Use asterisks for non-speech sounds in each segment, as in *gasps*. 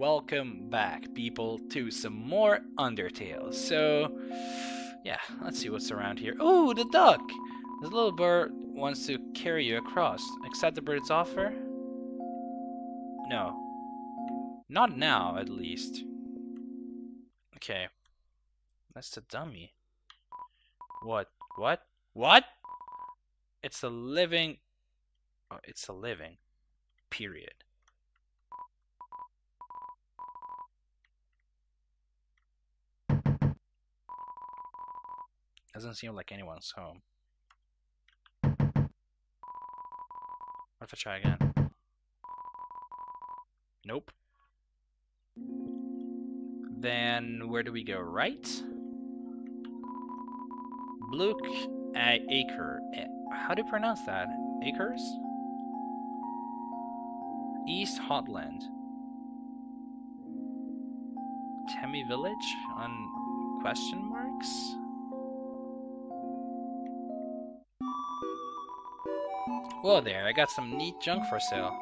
welcome back, people, to some more Undertale. So, yeah, let's see what's around here. Oh, the duck! The little bird wants to carry you across. Accept the bird's offer? No. Not now, at least. Okay. That's the dummy. What? What? What? It's a living... Oh, it's a living. Period. Doesn't seem like anyone's home. What if I try again? Nope. Then where do we go? Right? Blook Acre. How do you pronounce that? Acres? East Hotland. Temmie Village on question marks? Whoa there, I got some neat junk for sale.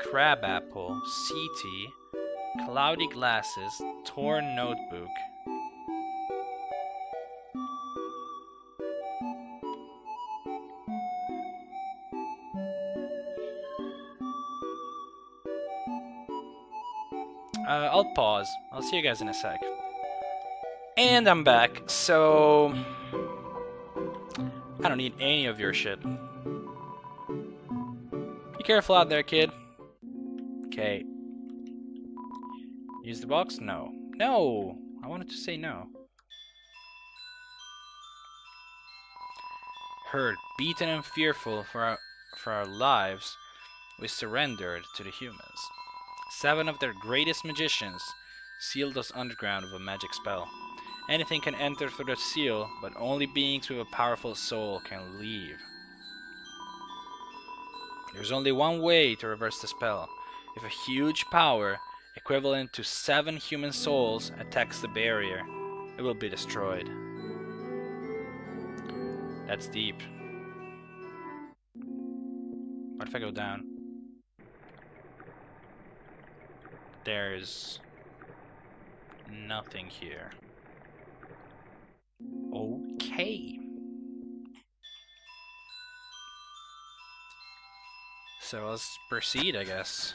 Crab apple, Sea Tea, cloudy glasses, torn notebook. Uh, I'll pause. I'll see you guys in a sec. And I'm back, so... I don't need any of your shit. Be careful out there, kid. Okay. Use the box? No. No! I wanted to say no. Hurt, beaten and fearful for our, for our lives, we surrendered to the humans. Seven of their greatest magicians sealed us underground with a magic spell. Anything can enter through the seal, but only beings with a powerful soul can leave. There's only one way to reverse the spell. If a huge power, equivalent to seven human souls, attacks the barrier, it will be destroyed. That's deep. What if I go down? There's nothing here. So let's proceed, I guess.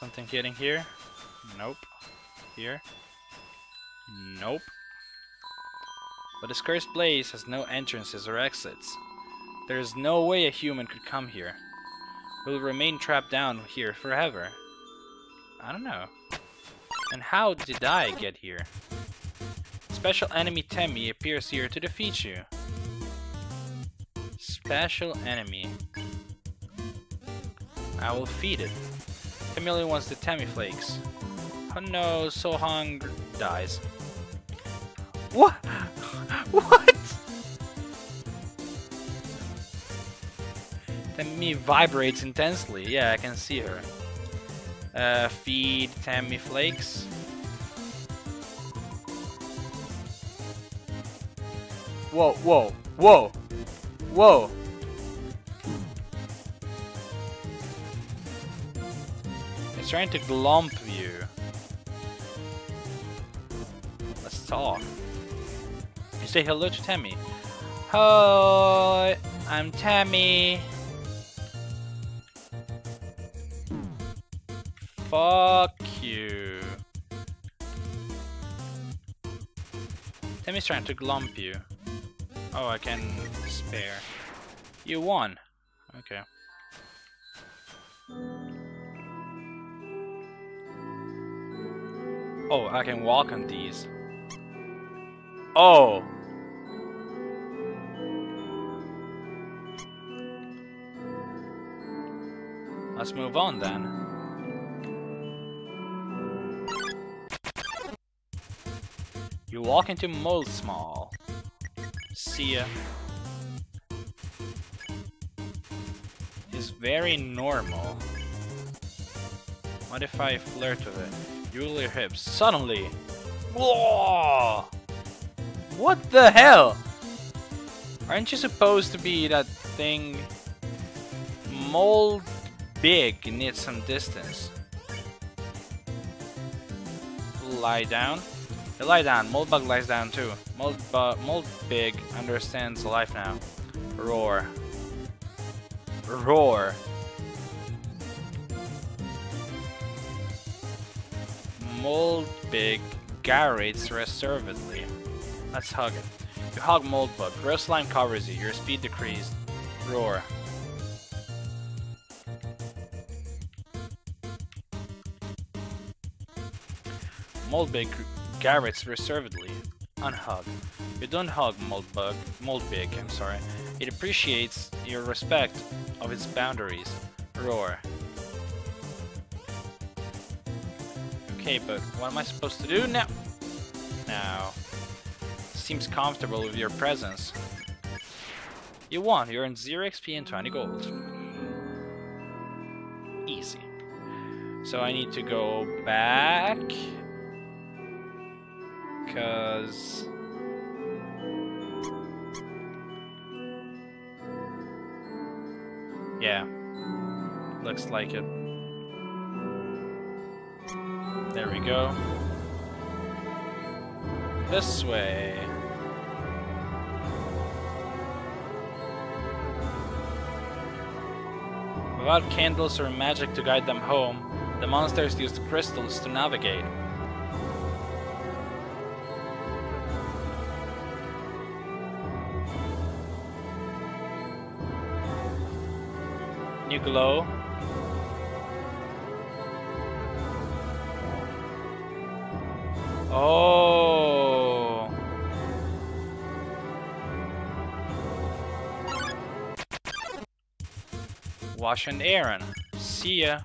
Something getting here? Nope. Here? Nope. But this cursed place has no entrances or exits. There is no way a human could come here. We'll remain trapped down here forever. I don't know. And how did I get here? Special enemy Temmie appears here to defeat you. Special enemy. I will feed it. Temmie wants the Temmie flakes. Oh no, Sohang dies. What? *laughs* What? Temmie vibrates intensely. Yeah, I can see her. Uh, feed Temmie flakes. Whoa, whoa, whoa, whoa. It's trying to glomp you. Let's talk. You say hello to Tammy. Hi, I'm Tammy. Fuck you. Tammy's trying to glomp you. Oh, I can spare. You won. Okay. Oh, I can walk on these. Oh! Let's move on then. You walk into Moldsmal. See ya. Is very normal. What if I flirt with it? Jewel your hips. Suddenly! Whoa! What the hell? Aren't you supposed to be that thing? Mold big needs some distance. Lie down. You lie down. Moldbug lies down too. Mold, Mold Big understands life now. Roar. Roar. Mold Big gyrates reservedly. Let's hug it. You hug Moldbug. Gross slime covers you. Your speed decreased. Roar. Moldbygg gyrates reservedly. Unhug. You don't hug Moldbug, Moldbygg, I'm sorry. It appreciates your respect of its boundaries. Roar. Okay, but what am I supposed to do now? Now. Seems comfortable with your presence. You won. You earned 0 XP and 20 gold. Easy. So I need to go back. Because... Yeah. Looks like it. There we go. This way. Without candles or magic to guide them home, the monsters used crystals to navigate. Glow. Oh. Woshua and Aaron. See ya.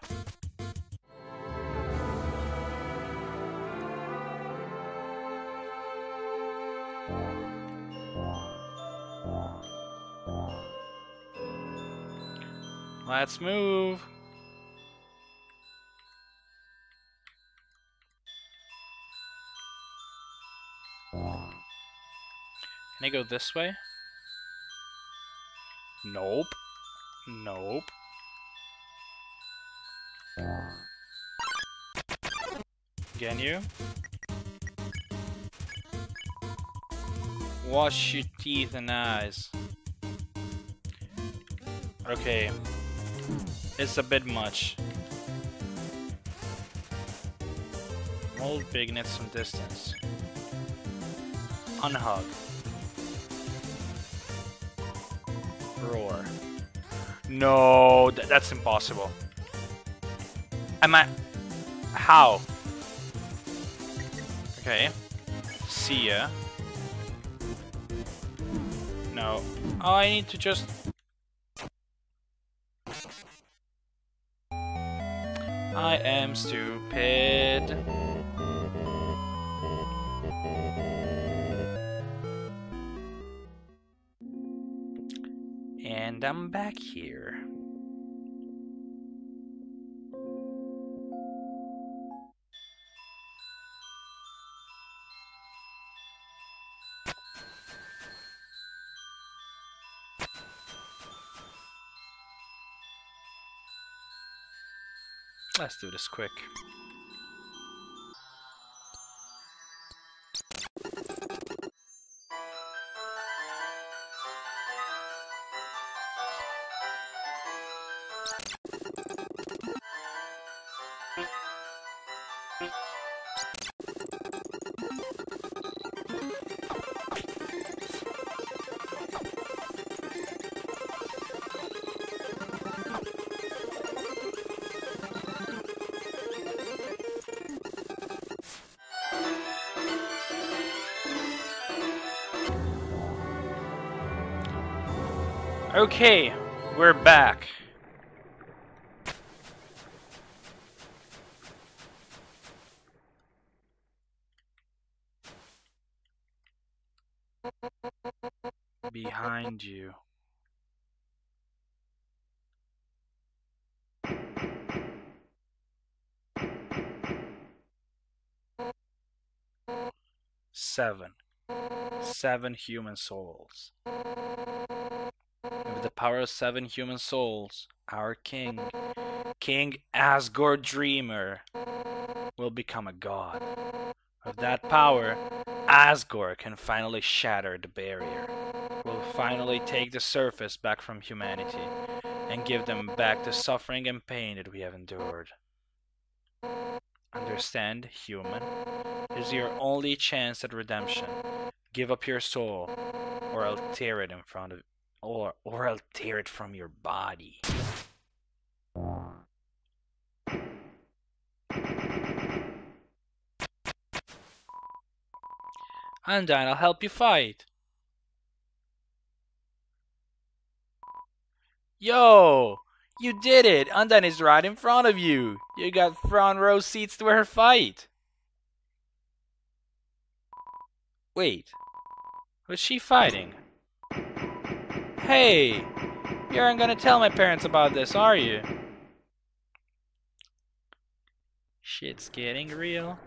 Let's move. Can I go this way? Nope. Nope. Can you? Wash your teeth and eyes. Okay. It's a bit much. Moldbygg some distance. Unhug. Roar. No, th that's impossible. Am I... How? Okay. See ya. No. Oh, I need to just... I am stupid. And I'm back here. Let's do this quick. Okay, we're back. Behind you. Seven. Seven human souls. With the power of seven human souls, our king King Asgore Dreemurr will become a god. With that power, Asgore can finally shatter the barrier. Will finally take the surface back from humanity and give them back the suffering and pain that we have endured. Understand, human? is your only chance at redemption. Give up your soul, or I'll tear it in front of or or I'll tear it from your body. Undyne, I'll help you fight. Yo! You did it! Undyne is right in front of you! You got front row seats to her fight! Wait. Was she fighting? Hey! You aren't gonna tell my parents about this, are you? Shit's getting real.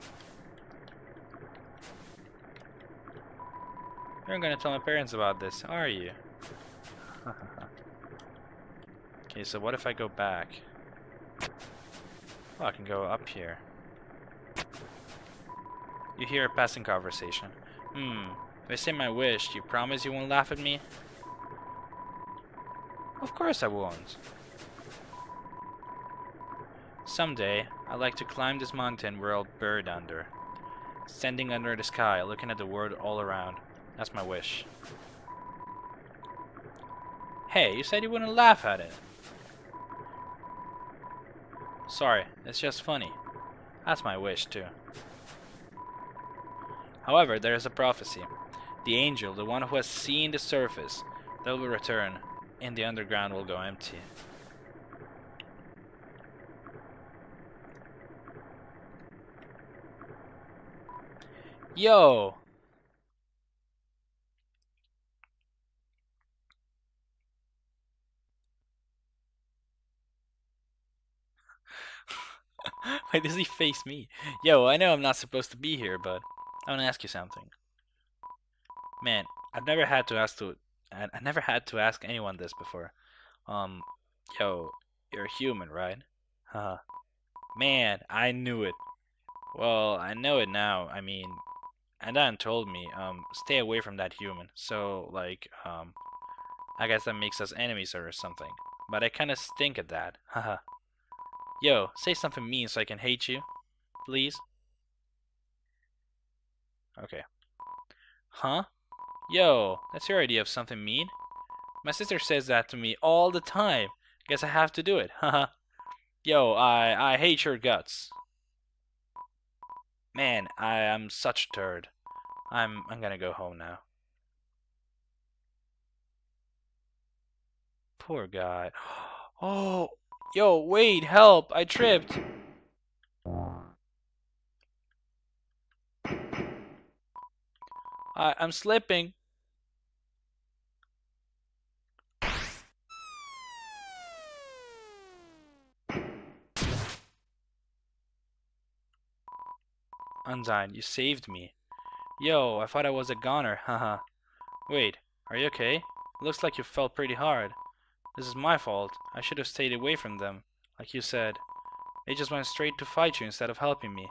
You aren't gonna tell my parents about this, are you? *laughs* okay, so what if I go back? Oh, I can go up here. You hear a passing conversation. Hmm. If I say my wish, you promise you won't laugh at me? Of course I won't. Someday, I'd like to climb this mountain we're all buried under. Standing under the sky, looking at the world all around. That's my wish. Hey, you said you wouldn't laugh at it. Sorry, it's just funny. That's my wish, too. However, there is a prophecy. The angel, the one who has seen the surface, that will return, and the underground will go empty. Yo! *laughs* Why does he face me? Yo, I know I'm not supposed to be here, but I want to ask you something. Man, I've never had to ask to I, I never had to ask anyone this before. Um, yo, you're a human, right? Huh. Man, I knew it. Well, I know it now. I mean, Undyne told me, um, stay away from that human. So, like, um, I guess that makes us enemies or something. But I kinda stink at that. *laughs* Haha. Yo, say something mean so I can hate you. Please? Okay. Huh? Yo, that's your idea of something mean? My sister says that to me all the time. Guess I have to do it. *laughs* Haha. Yo, I I hate your guts. Man, I am such a turd. I'm I'm gonna go home now. Poor guy. *gasps* Oh, yo, wait, help! I tripped. I I'm slipping. Undyne, you saved me. Yo, I thought I was a goner, haha. Wait, are you okay? Looks like you fell pretty hard. This is my fault. I should have stayed away from them, like you said. They just went straight to fight you instead of helping me.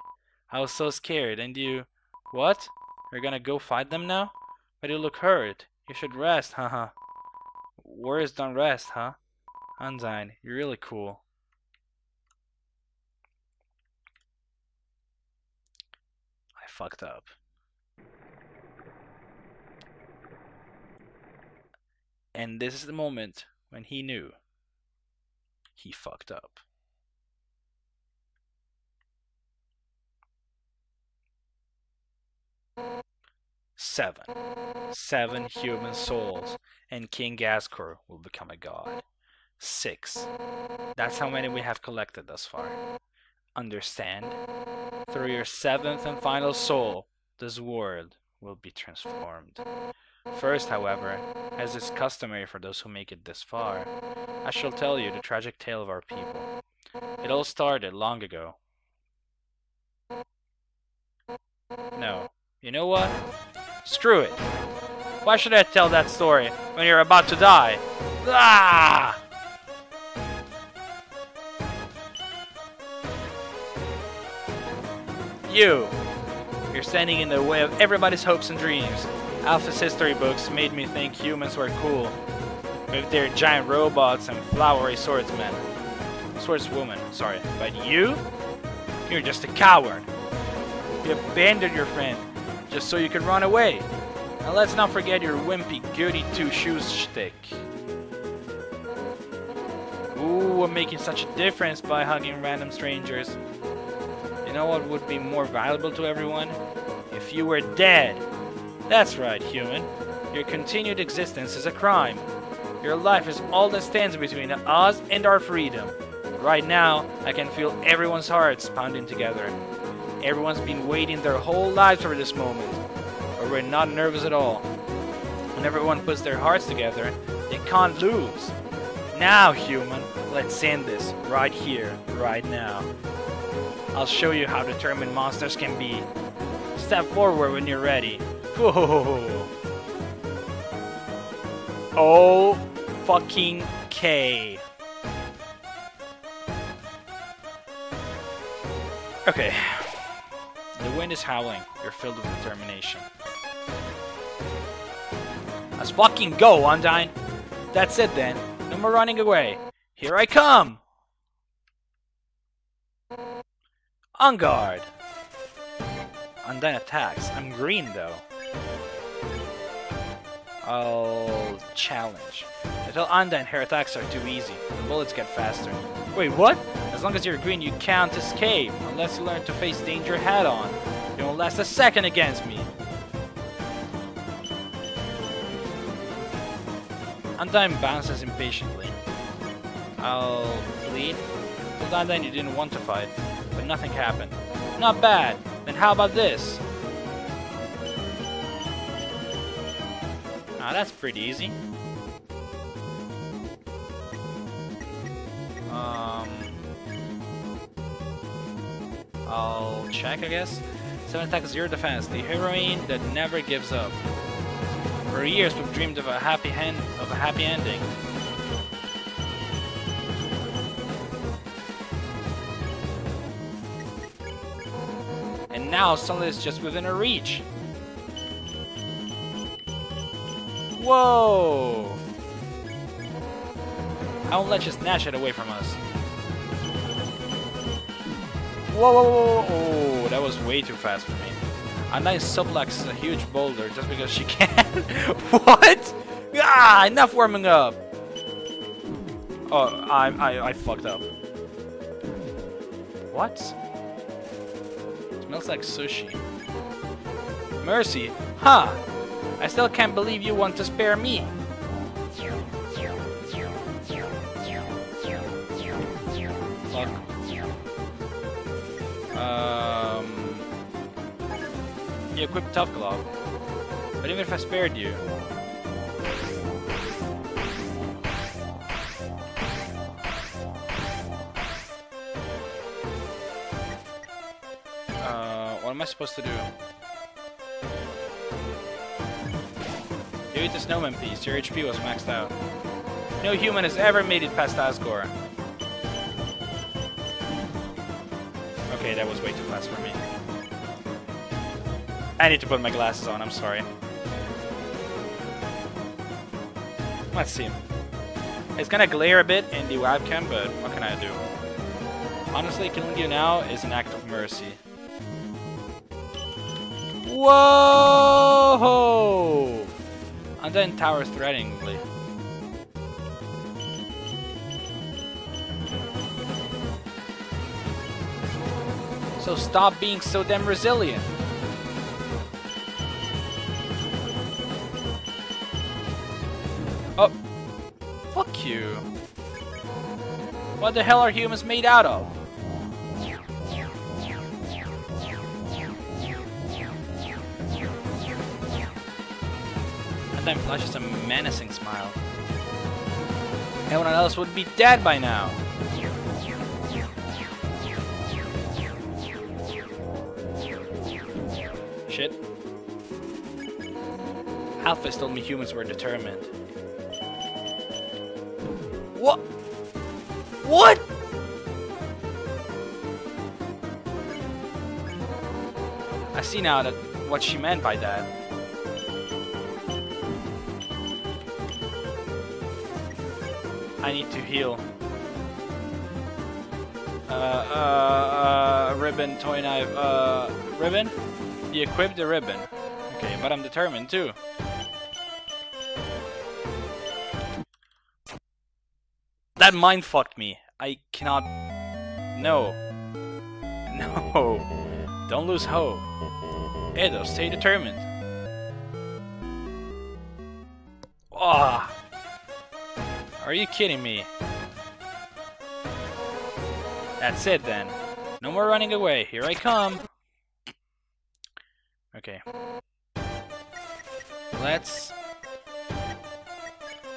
I was so scared, and you... What? You're gonna go fight them now? But you look hurt. You should rest, haha. Words don't rest, huh? Undyne, you're really cool. I fucked up. And this is the moment when he knew he fucked up. Seven. Seven human souls, and King Asgore will become a god. Six. That's how many we have collected thus far. Understand? Through your seventh and final soul, this world will be transformed. First, however, as is customary for those who make it this far, I shall tell you the tragic tale of our people. It all started long ago. No. You know what? Screw it. Why should I tell that story when you're about to die? Ah! You! You're standing in the way of everybody's hopes and dreams. Alphys's history books made me think humans were cool. With their giant robots and flowery swordsmen. Swordswoman, sorry. But you? You're just a coward. You abandoned your friend just so you can run away. And let's not forget your wimpy goody two-shoes shtick. Ooh, I'm making such a difference by hugging random strangers. You know what would be more valuable to everyone? If you were dead. That's right, human. Your continued existence is a crime. Your life is all that stands between us and our freedom. Right now, I can feel everyone's hearts pounding together. Everyone's been waiting their whole lives for this moment. But we're not nervous at all. When everyone puts their hearts together, they can't lose. Now, human, let's end this right here, right now. I'll show you how determined monsters can be. Step forward when you're ready. *laughs* Whoa. Oh, fucking K. Okay. The wind is howling. You're filled with determination. Let's fucking go, Undyne! That's it then. No more running away. Here I come! On guard! Undyne attacks. I'm green though. I'll challenge. Tell Undyne her attacks are too easy. The bullets get faster. Wait, what? As long as you're green, you can't escape. Unless you learn to face danger head on. You won't last a second against me. Undyne bounces impatiently. I'll bleed. Told Undyne you didn't want to fight, but nothing happened. Not bad. Then how about this? Ah, that's pretty easy. Um, I'll check, I guess. 7 attack, 0 defense. The heroine that never gives up. For years we've dreamed of a happy end of a happy ending. And now suddenly it's just within our reach. Whoa! I won't let you snatch it away from us. Whoa, whoa, whoa, whoa, oh, that was way too fast for me. A nice suplex a huge boulder just because she *laughs* can. what? Ah, enough warming up. Oh, I, I, I fucked up. What? smells like sushi. Mercy? Huh. I still can't believe you want to spare me. You equip Tough Glove. But even if I spared you... Uh, what am I supposed to do? You eat the snowman piece, your HP was maxed out. No human has ever made it past Asgore. Okay, that was way too fast for me. I need to put my glasses on, I'm sorry. Let's see. It's gonna glare a bit in the webcam, but what can I do? Honestly, killing you now is an act of mercy. Whoa! And then towers threateningly. So stop being so damn resilient. What the hell are humans made out of? And then flashes a menacing smile. Everyone else would be dead by now. Shit. Alphys told me humans were determined. What? What? I see now that what she meant by that. I need to heal. Uh, uh, uh, ribbon, toy knife, uh, ribbon? You equip the ribbon. Okay, but I'm determined too. That mind fucked me. I cannot... No. No. *laughs* Don't lose hope. Edo, stay determined. Ah. Are you kidding me? That's it then. No more running away. Here I come. Okay. Let's...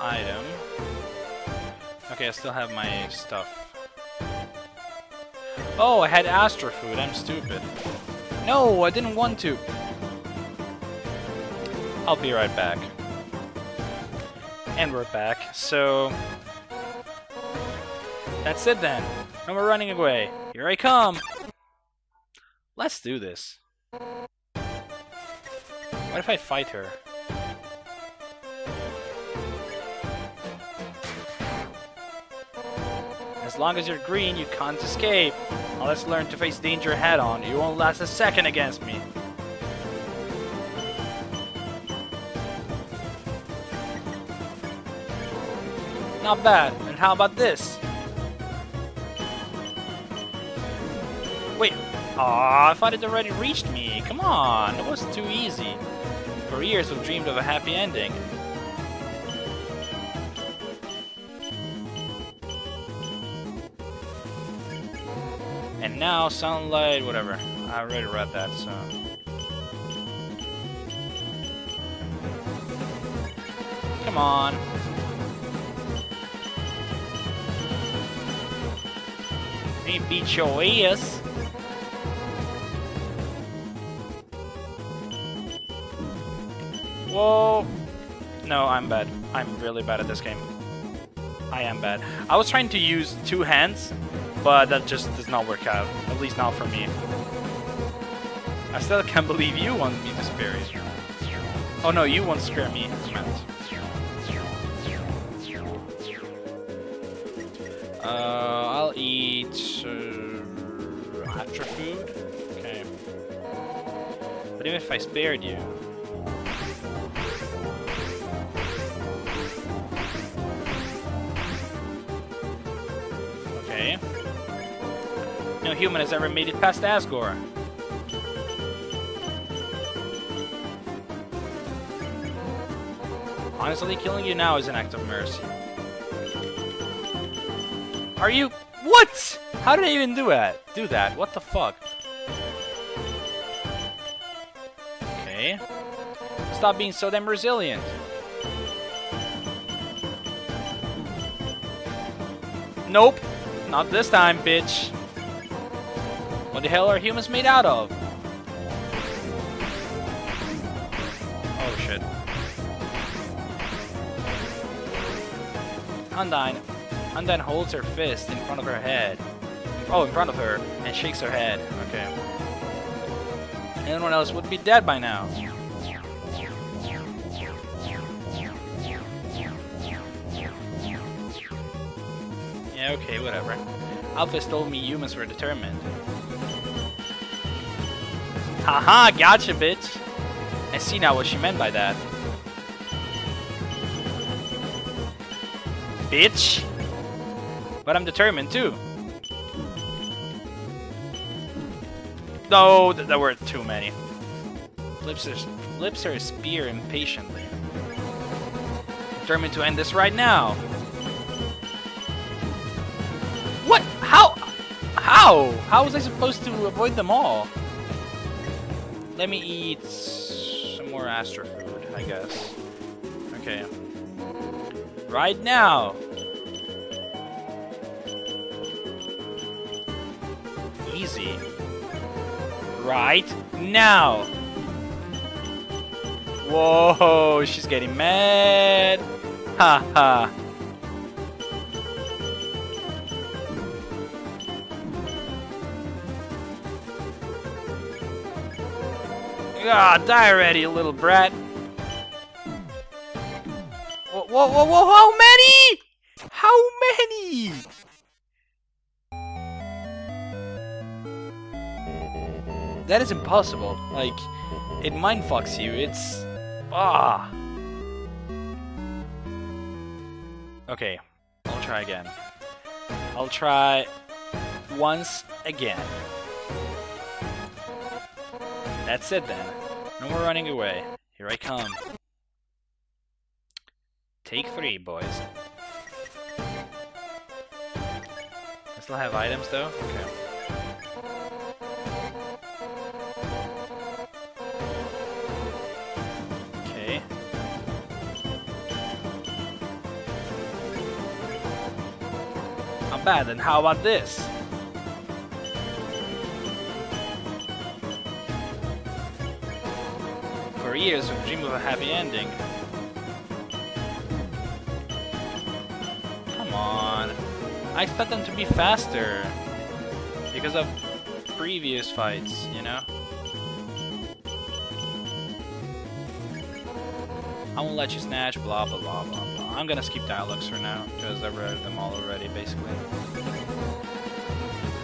Item. Okay, I still have my stuff. Oh, I had Astro Food. I'm stupid. No, I didn't want to. I'll be right back. And we're back. So... That's it then. No more running away. Here I come. Let's do this. What if I fight her? As long as you're green, you can't escape. Now let's learn to face danger head on. You won't last a second against me. Not bad. And how about this? Wait. Aw, I thought it already reached me. Come on, it was too easy. For years we've dreamed of a happy ending. Now sunlight, whatever. I already read that, so. Come on. Me beat your ass. Whoa. No, I'm bad. I'm really bad at this game. I am bad. I was trying to use two hands, but that just does not work out. At least not for me. I still can't believe you want me to spare you. Oh no, you won't spare me. Uh, I'll eat uh, food. Okay. But even if I spared you, human has ever made it past Asgore. Honestly, killing you now is an act of mercy. Are you... What? How did I even do that? Do that? What the fuck? Okay. Stop being so damn resilient. Nope. Not this time, bitch. What the hell are humans made out of? Oh shit. Undyne. Undyne holds her fist in front of her head. Oh, in front of her, and shakes her head. Okay. Anyone else would be dead by now. Yeah, okay, whatever. Alphys told me humans were determined. Haha, gotcha, bitch! I see now what she meant by that. Bitch! But I'm determined, too. No, th there were too many. Flips her, flips her spear impatiently. Determined to end this right now. What? How? How? How was I supposed to avoid them all? Let me eat some more Astro food, I guess. Okay. Right now! Easy. Right now! Whoa, she's getting mad! Ha ha! Ah, die already, you little brat. Whoa, whoa, whoa, whoa, how many? How many? That is impossible. Like, it mindfucks you. It's... Ah. Okay, I'll try again. I'll try once again. That's it then. No more running away. Here I come. Take three, boys. I still have items though? Okay. Bad, then how about this? Years, we dream of a happy ending. Come on. I expect them to be faster. Because of previous fights, you know? I won't let you snatch, blah blah blah blah blah. I'm gonna skip dialogues for now, because I've read them all already, basically.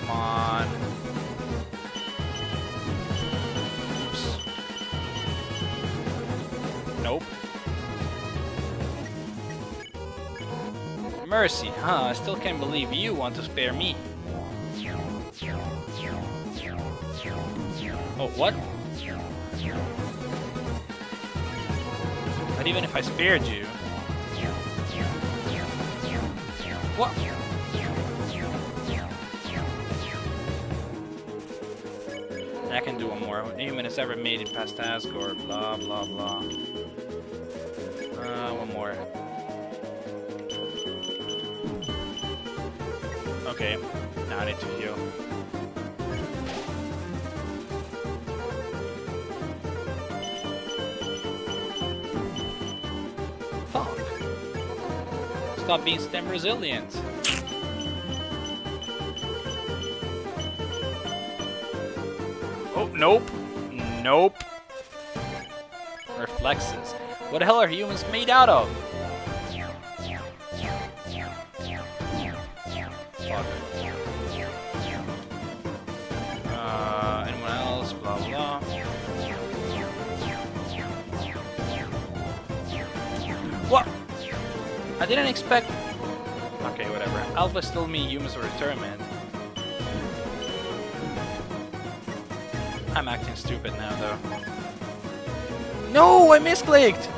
Come on. Mercy, huh? I still can't believe you want to spare me. Oh, what? But even if I spared you... What? I can do one more. Human has ever made it past Asgore, blah blah blah. Uh, one more. Okay, now I need to heal. Fuck. Stop being stem resilient. Oh, nope. Nope. Reflexes. What the hell are humans made out of? Expect. Okay, whatever. Alpha still me humans return, man. I'm acting stupid now, though. No, I misclicked!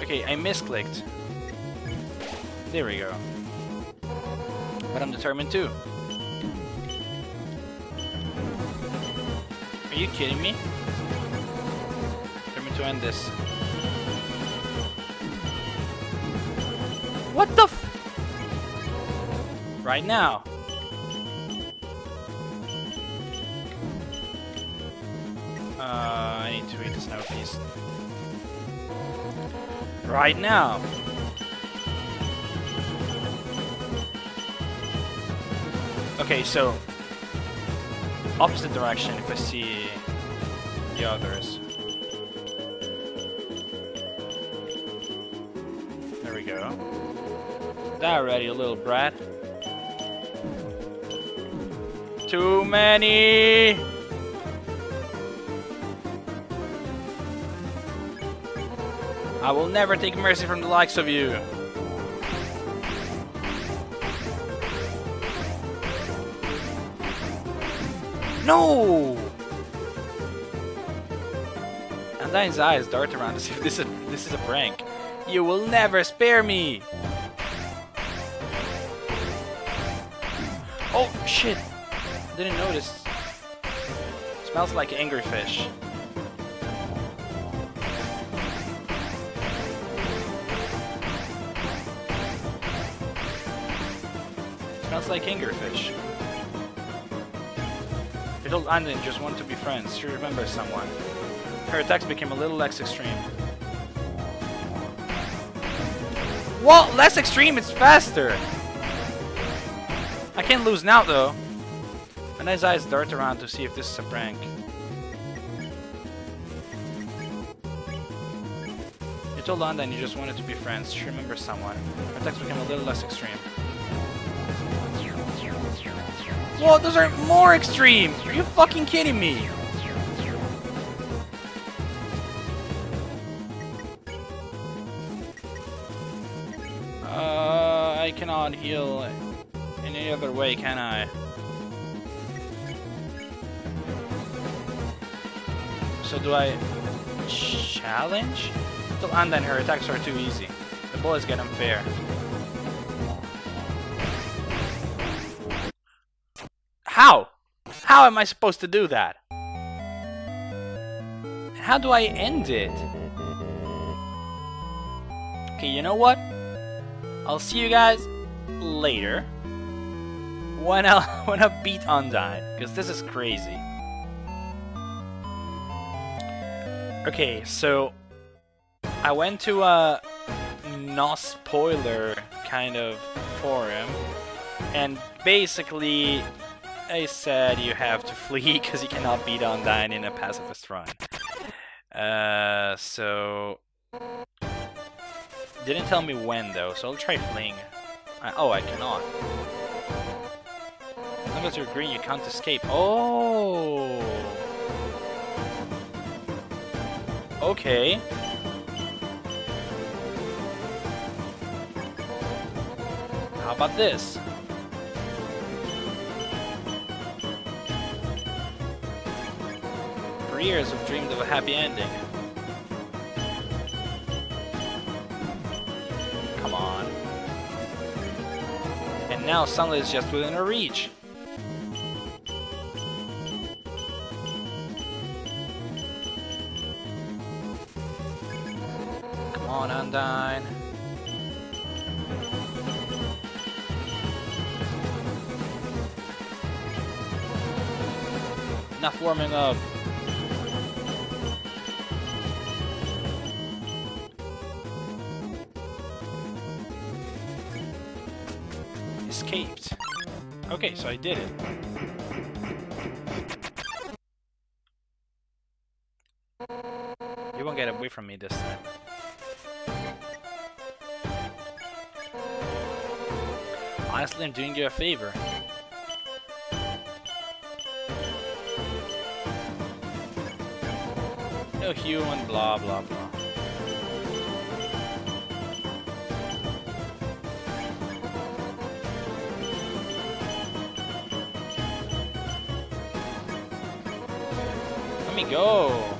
Okay, I misclicked. There we go. But I'm determined too. Are you kidding me? To end this. What the f- Right now. Uh, I need to read the snow piece. Right now. Okay, so opposite direction if I see the others. Die already, you little brat. Too many! I will never take mercy from the likes of you. No! Undyne's eyes dart around as if this is, a, this is a prank. You will never spare me! Oh, shit! Didn't notice. Smells like angry fish. Smells like angry fish. Little Anden just want to be friends. She remembers someone. Her attacks became a little less extreme. Well, less extreme, it's faster! I can't lose now, though. And his eyes dart around to see if this is a prank. You told Undyne you just wanted to be friends. She remembers someone. Her text became a little less extreme. Whoa, those are more extreme! Are you fucking kidding me? Uh, I cannot heal any other way, can I? So do I challenge? And then her attacks are too easy. The bullets get unfair. How? How am I supposed to do that? How do I end it? Okay, you know what? I'll see you guys later when I when I beat Undyne, because this is crazy. Okay, so I went to a no spoiler kind of forum, and basically I said you have to *laughs* flee because you cannot beat Undyne in a pacifist run. Uh, so didn't tell me when though, so I'll try fleeing. I, oh, I cannot. As you're green, you can't escape. Oh. Okay. How about this? For years, I've dreamed of a happy ending. Come on. And now sunlight is just within our reach. Undyne. Enough warming up. Escaped. Okay, so I did it. I'm doing you a favor. No human, blah blah blah. Let me go.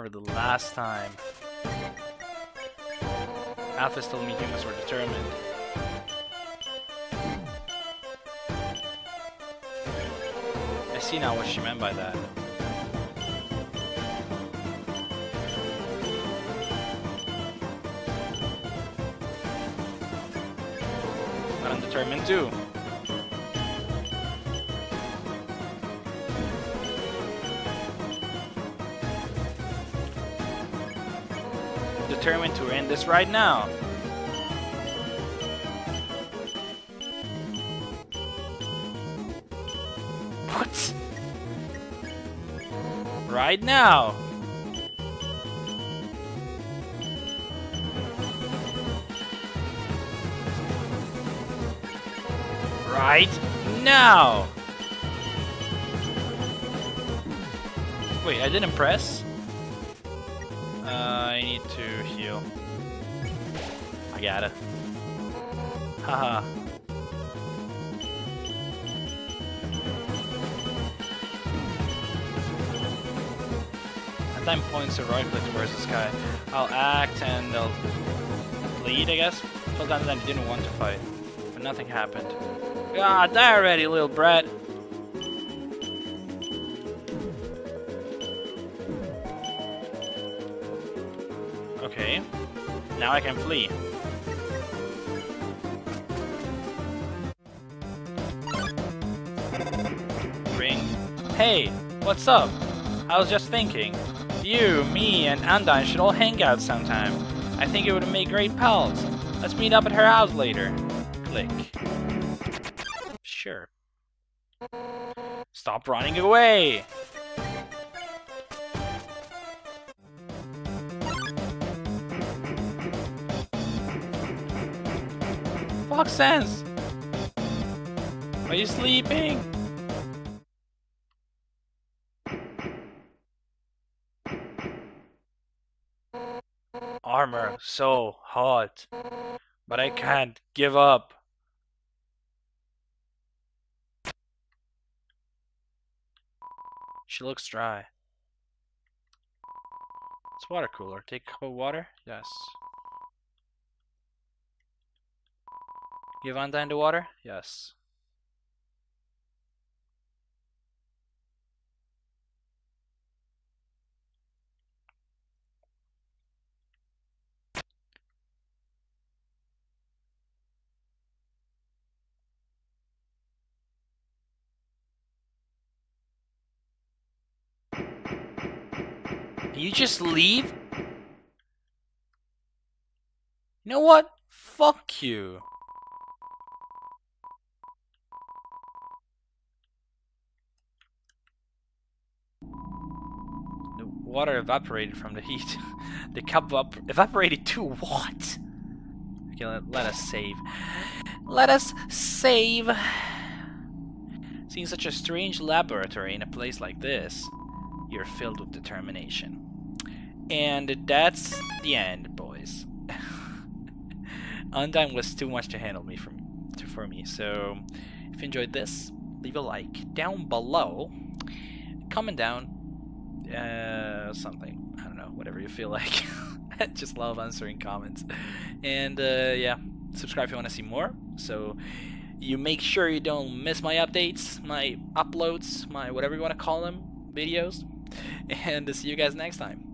For the last time. Alphys told me humans were determined. I see now what she meant by that. I'm determined too. Determined to end this right now. What? Right now. Right now. Wait, I didn't press? I need to heal. I gotta. Haha. At time points to right click towards the sky. I'll act and they'll bleed, I guess. That I didn't want to fight. But nothing happened. Ah, die already, little brat. Now I can flee. Ring. Hey, what's up? I was just thinking. You, me, and Undyne should all hang out sometime. I think it would make great pals. Let's meet up at her house later. Click. Sure. Stop running away! Fox sense! Are you sleeping? Armor so hot, but I can't give up. She looks dry. It's water cooler. Take a cup of water? Yes. Give Undyne the water? Yes. You just leave? You know what? Fuck you. The water evaporated from the heat. *laughs* the cup evaporated to what? Okay, let, let us save. Let us save. Seeing such a strange laboratory in a place like this, you're filled with determination. And that's the end, boys. *laughs* Undyne was too much to handle me from for me. So if you enjoyed this, leave a like down below. Comment down uh, something. I don't know, whatever you feel *laughs* like. I just love answering comments. And uh, yeah, subscribe if you want to see more. So you make sure you don't miss my updates, my uploads, my whatever you want to call them, videos. *laughs* And see you guys next time.